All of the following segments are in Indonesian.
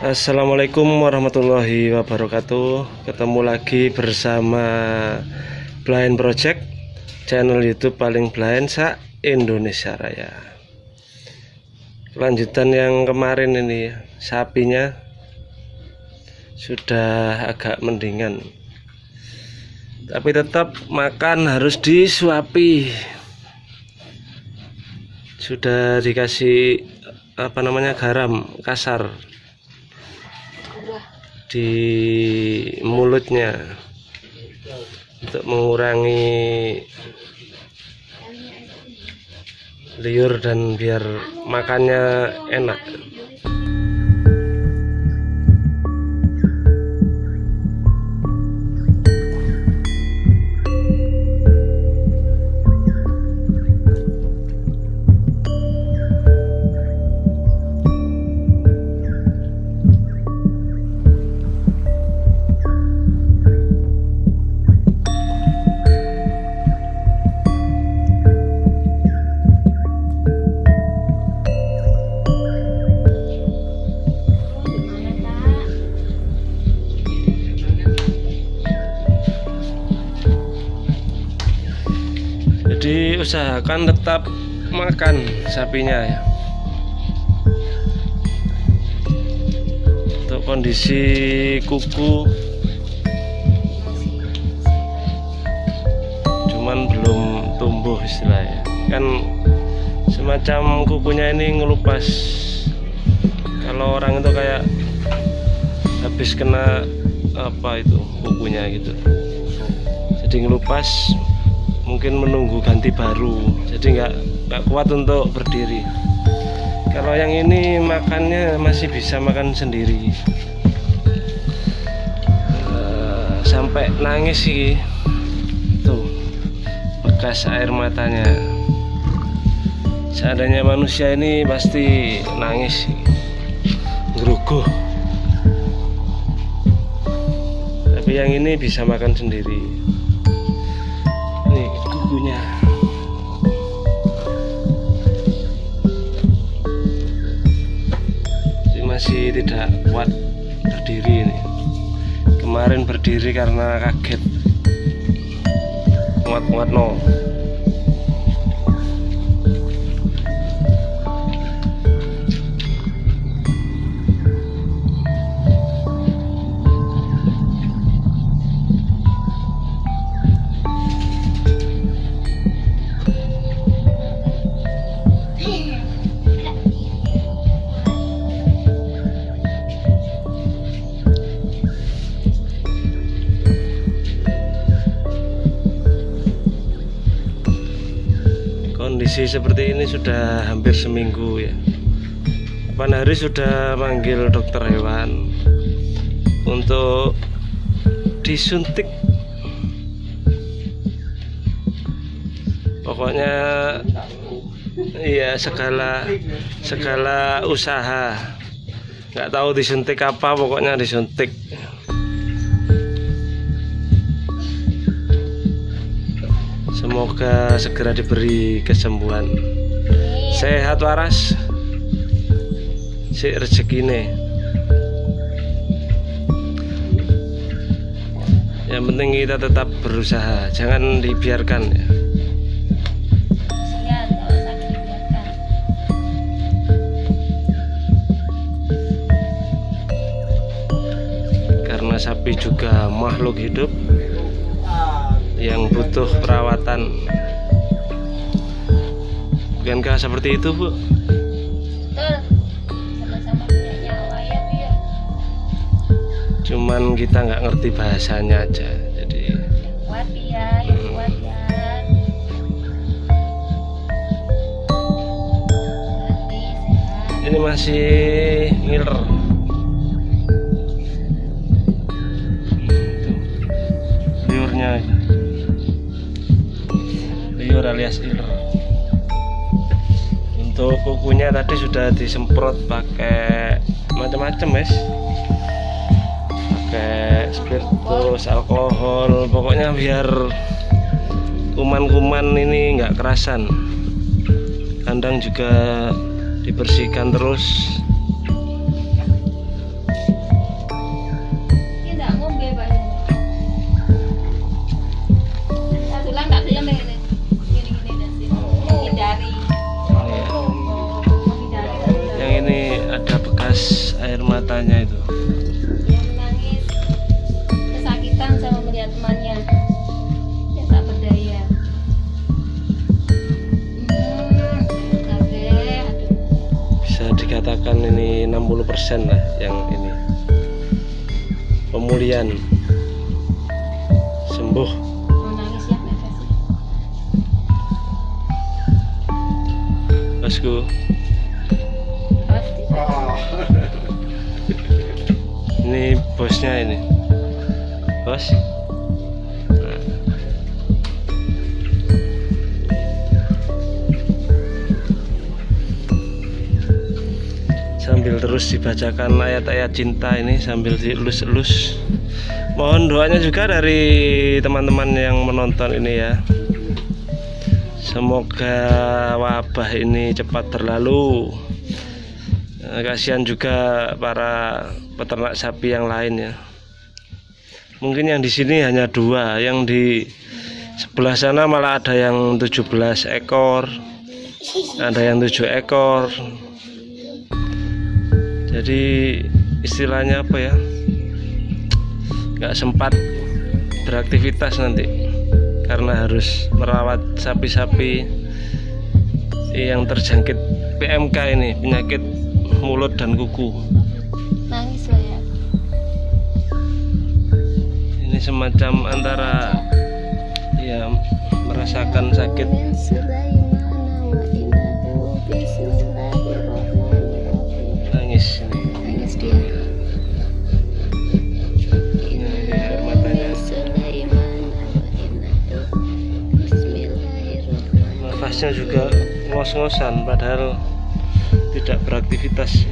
Assalamualaikum warahmatullahi wabarakatuh. Ketemu lagi bersama Blind Project Channel youtube paling blind sa Indonesia Raya. Lanjutan yang kemarin ini Sapinya Sudah agak mendingan. Tapi tetap makan harus disuapi. Sudah dikasih apa namanya garam kasar di mulutnya untuk mengurangi liur dan biar makannya enak jadi usahakan tetap makan sapinya ya. Untuk kondisi kuku cuman belum tumbuh istilahnya kan semacam kukunya ini ngelupas. Kalau orang itu kayak habis kena apa itu kukunya gitu. Jadi ngelupas mungkin menunggu ganti baru. Jadi nggak nggak kuat untuk berdiri. Kalau yang ini makannya masih bisa makan sendiri. Uh, sampai nangis sih. Tuh bekas air matanya. Seadanya manusia ini pasti nangis. Geruguh tapi yang ini bisa makan sendiri masih tidak kuat berdiri ini. Kemarin berdiri karena kaget. Muat-muat no kondisi seperti ini sudah hampir seminggu ya. Pan hari sudah manggil dokter hewan untuk disuntik. Pokoknya iya segala segala usaha. Nggak tahu disuntik apa pokoknya disuntik Semoga segera diberi kesembuhan. Sehat waras. Si rezekine. Yang penting kita tetap berusaha, jangan dibiarkan ya. Karena sapi juga makhluk hidup yang butuh perawatan bukankah seperti itu bu? Ya, ya. cuman kita nggak ngerti bahasanya aja jadi kuat ya, kuat ya. Sehat. ini masih liur alias iler untuk kukunya tadi sudah disemprot pakai macam-macam guys. Pakai spiritus alkohol pokoknya biar kuman-kuman ini nggak kerasan. Kandang juga dibersihkan terus air matanya itu. Dia menangis kesakitan sama melihat temannya. Dia tak berdaya. Hmm, bisa dikatakan ini 60% lah yang ini. Pemulihan. Sembuh. Mau nangis bosnya ini. Bos? Sambil terus dibacakan ayat-ayat cinta ini sambil dielus-elus. Mohon doanya juga dari teman-teman yang menonton ini ya. Semoga wabah ini cepat berlalu. Eh, kasihan juga para peternak sapi yang lain ya. Mungkin yang di sini hanya dua yang di sebelah sana malah ada yang 17 ekor ada yang 7 ekor. Jadi istilahnya apa ya? Nggak sempat beraktivitas nanti karena harus merawat sapi-sapi yang terjangkit PMK ini penyakit mulut dan kuku Nangis ya. ini semacam antara ya merasakan sakit nangis ini Nangis dia. Nafasnya juga ngos-ngosan padahal tidak beraktivitas.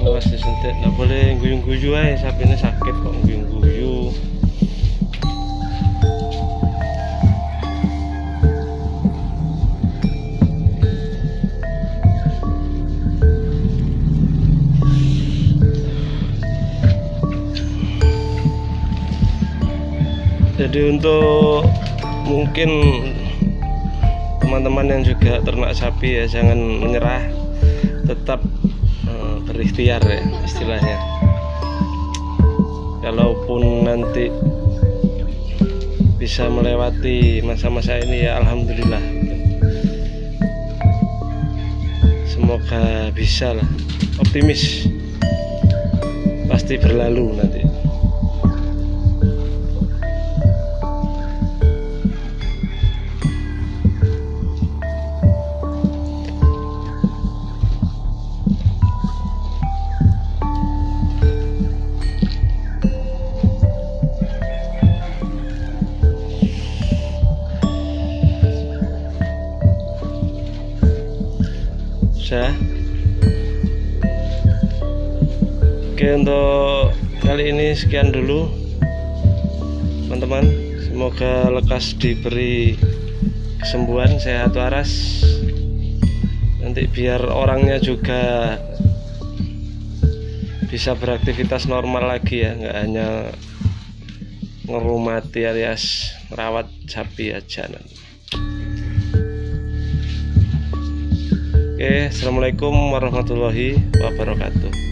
Awas disuntik, nggak boleh guyu-guyu aja sapinya sakit jadi untuk mungkin teman-teman yang juga ternak sapi ya jangan menyerah. Tetap eh, berikhtiar ya istilahnya. Kalaupun nanti bisa melewati masa-masa ini ya alhamdulillah. Semoga bisa lah. Optimis. Pasti berlalu nanti sudah oke untuk kali ini sekian dulu teman-teman. Semoga lekas diberi kesembuhan sehat waras. Nanti biar orangnya juga bisa beraktivitas normal lagi ya nggak hanya ngerumati alias merawat sapi aja nanti Oke, assalamualaikum warahmatullahi wabarakatuh.